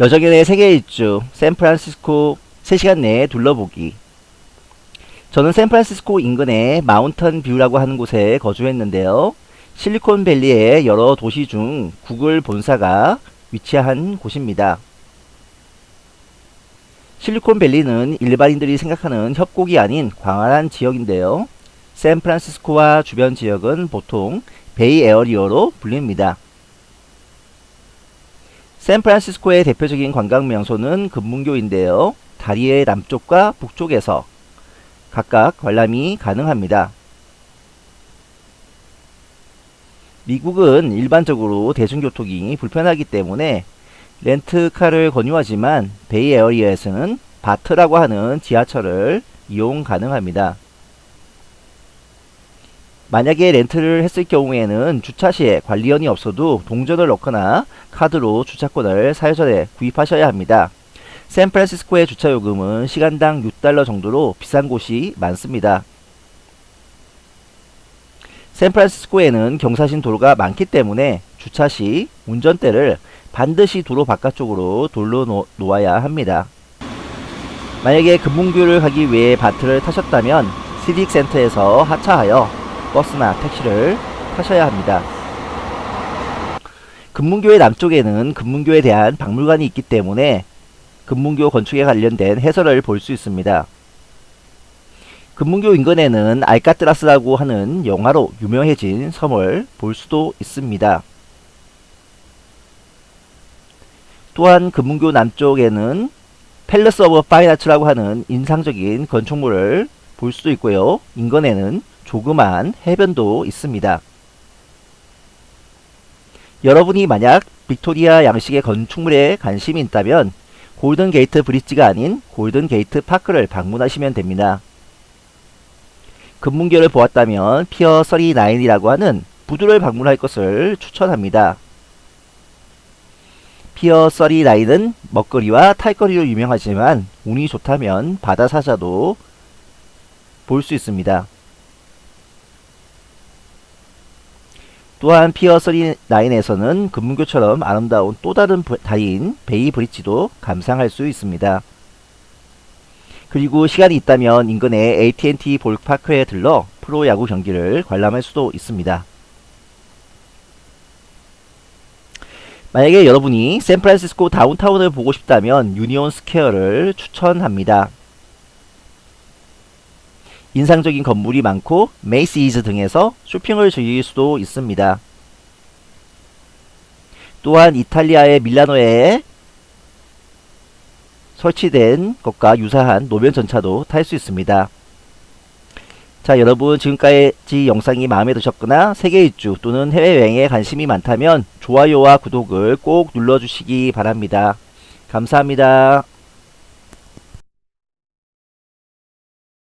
여정연의 세계 일주 샌프란시스코 3시간 내에 둘러보기 저는 샌프란시스코 인근의 Mountain View라고 하는 곳에 거주했는데요. 실리콘밸리의 여러 도시 중 구글 본사가 위치한 곳입니다. 실리콘밸리는 일반인들이 생각하는 협곡이 아닌 광활한 지역인데요. 샌프란시스코와 주변 지역은 보통 Bay Area로 불립니다. 샌프란시스코의 대표적인 관광 명소는 금문교인데요. 다리의 남쪽과 북쪽에서 각각 관람이 가능합니다. 미국은 일반적으로 대중교통이 불편하기 때문에 렌트카를 권유하지만 베이에어리어에서는 바트라고 하는 지하철을 이용 가능합니다. 만약에 렌트를 했을 경우에는 주차 시에 관리원이 없어도 동전을 넣거나 카드로 주차권을 사유전에 구입하셔야 합니다. 샌프란시스코의 주차요금은 시간당 6달러 정도로 비싼 곳이 많습니다. 샌프란시스코에는 경사진 도로가 많기 때문에 주차 시 운전대를 반드시 도로 바깥쪽으로 돌려 놓아야 합니다. 만약에 금문교를 가기 위해 바트를 타셨다면 시빅센터에서 하차하여 버스나 택시를 타셔야 합니다. 금문교의 남쪽에는 금문교에 대한 박물관이 있기 때문에 금문교 건축에 관련된 해설을 볼 수 있습니다. 금문교 인근에는 알카트라스라고 하는 영화로 유명해진 섬을 볼 수도 있습니다. 또한 금문교 남쪽에는 Palace of Fine Arts라고 하는 인상적인 건축물을 볼 수도 있고요. 인근에는 조그만 해변도 있습니다. 여러분이 만약 빅토리아 양식의 건축물에 관심이 있다면 Golden Gate Bridge가 아닌 Golden Gate Park를 방문하시면 됩니다. 금문교를 보았다면 Pier 39이라고 하는 부두를 방문할 것을 추천합니다. Pier 39은 먹거리와 볼거리로 유명하지만 운이 좋다면 바다사자도 볼 수 있습니다. 또한 Pier 39에서는 금문교처럼 아름다운 또 다른 다리인 Bay Bridge도 감상할 수 있습니다. 그리고 시간이 있다면 인근의 AT&T Ballpark에 들러 프로야구 경기를 관람할 수도 있습니다. 만약에 여러분이 샌프란시스코 downtown을 보고 싶다면 Union Square를 추천합니다. 인상적인 건물이 많고 메이시즈 등에서 쇼핑을 즐길 수도 있습니다. 또한 이탈리아의 밀라노에 설치된 것과 유사한 노면 전차도 탈 수 있습니다. 자 여러분 지금까지 영상이 마음에 드셨거나 세계 일주 또는 해외여행에 관심이 많다면 좋아요와 구독을 꼭 눌러주시기 바랍니다. 감사합니다.